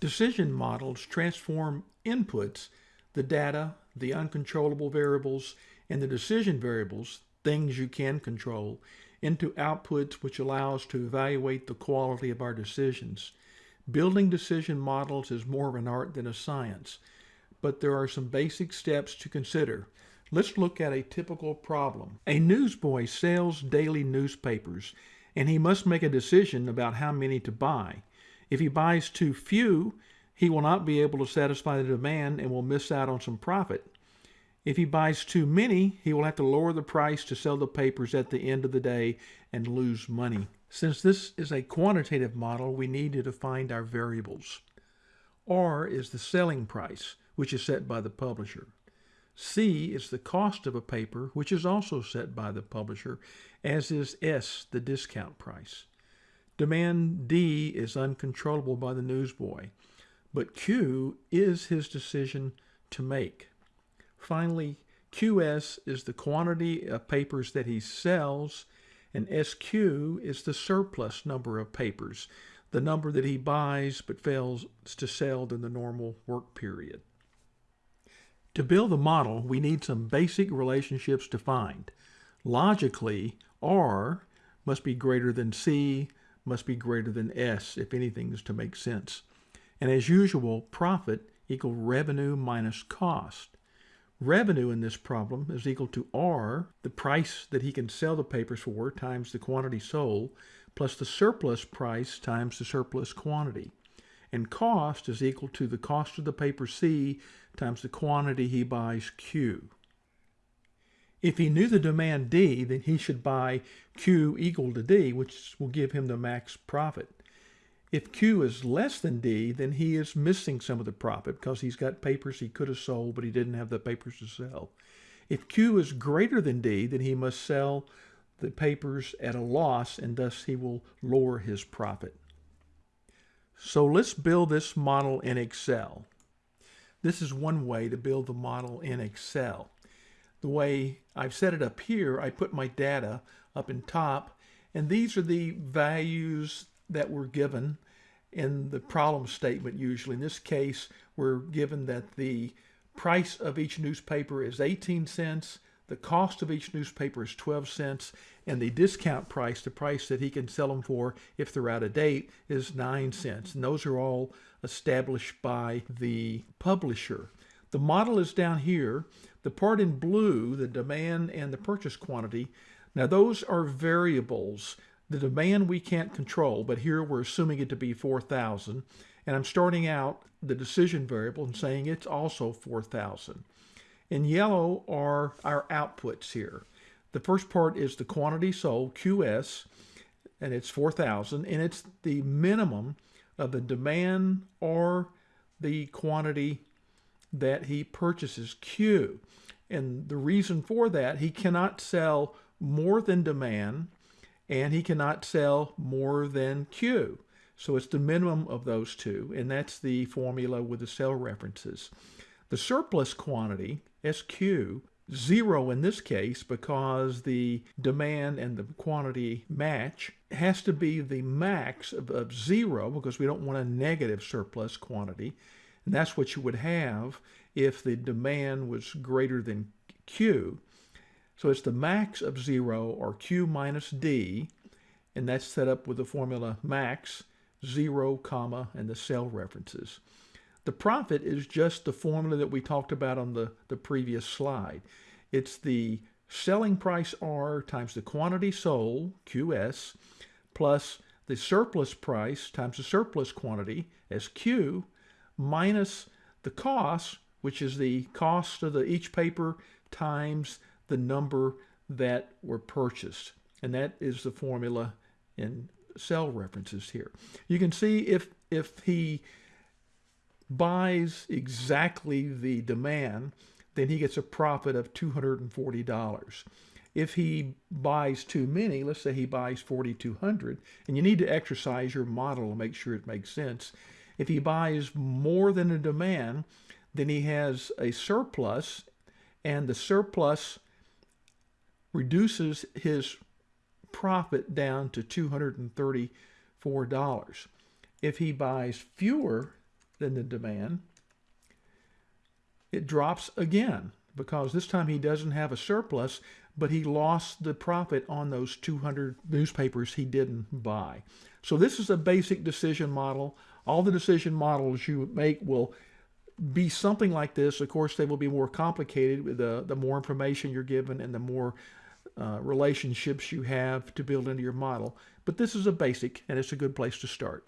Decision models transform inputs, the data, the uncontrollable variables, and the decision variables, things you can control, into outputs which allow us to evaluate the quality of our decisions. Building decision models is more of an art than a science, but there are some basic steps to consider. Let's look at a typical problem. A newsboy sells daily newspapers, and he must make a decision about how many to buy. If he buys too few, he will not be able to satisfy the demand and will miss out on some profit. If he buys too many, he will have to lower the price to sell the papers at the end of the day and lose money. Since this is a quantitative model, we need to define our variables. R is the selling price, which is set by the publisher. C is the cost of a paper, which is also set by the publisher, as is S, the discount price. Demand D is uncontrollable by the newsboy, but Q is his decision to make. Finally, QS is the quantity of papers that he sells, and SQ is the surplus number of papers, the number that he buys but fails to sell in the normal work period. To build the model, we need some basic relationships defined. Logically, R must be greater than C, must be greater than S if anything is to make sense. And as usual, profit equal revenue minus cost. Revenue in this problem is equal to R, the price that he can sell the papers for, times the quantity sold, plus the surplus price times the surplus quantity. And cost is equal to the cost of the paper C times the quantity he buys Q. If he knew the demand D, then he should buy Q equal to D, which will give him the max profit. If Q is less than D, then he is missing some of the profit because he's got papers he could have sold, but he didn't have the papers to sell. If Q is greater than D, then he must sell the papers at a loss, and thus he will lower his profit. So let's build this model in Excel. This is one way to build the model in Excel. The way I've set it up here, I put my data up in top, and these are the values that were given in the problem statement usually. In this case, we're given that the price of each newspaper is 18 cents, the cost of each newspaper is 12 cents, and the discount price, the price that he can sell them for if they're out of date, is 9 cents. And those are all established by the publisher. The model is down here. The part in blue, the demand and the purchase quantity, now those are variables. The demand we can't control, but here we're assuming it to be 4,000. And I'm starting out the decision variable and saying it's also 4,000. In yellow are our outputs here. The first part is the quantity sold, QS, and it's 4,000, and it's the minimum of the demand or the quantity that he purchases, Q. And the reason for that, he cannot sell more than demand and he cannot sell more than Q. So it's the minimum of those two, and that's the formula with the cell references. The surplus quantity, SQ, zero in this case because the demand and the quantity match has to be the max of, of, zero because we don't want a negative surplus quantity. And that's what you would have if the demand was greater than Q. So it's the max of 0 or Q minus D, and that's set up with the formula max, 0, comma, and the cell references. The profit is just the formula that we talked about on the, the previous slide. It's the selling price R times the quantity sold, QS, plus the surplus price times the surplus quantity, SQ, minus the cost, which is the cost of the, each paper times the number that were purchased. And that is the formula in cell references here. You can see if, if he buys exactly the demand, then he gets a profit of $240. If he buys too many, let's say he buys 4,200, and you need to exercise your model to make sure it makes sense. If he buys more than a demand, then he has a surplus, and the surplus reduces his profit down to $234. If he buys fewer than the demand. It drops again because this time he doesn't have a surplus, but he lost the profit on those 200 newspapers he didn't buy. So this is a basic decision model. All the decision models you make will be something like this. Of course, they will be more complicated with the, more information you're given and the more uh, relationships you have to build into your model. But this is a basic, and it's a good place to start.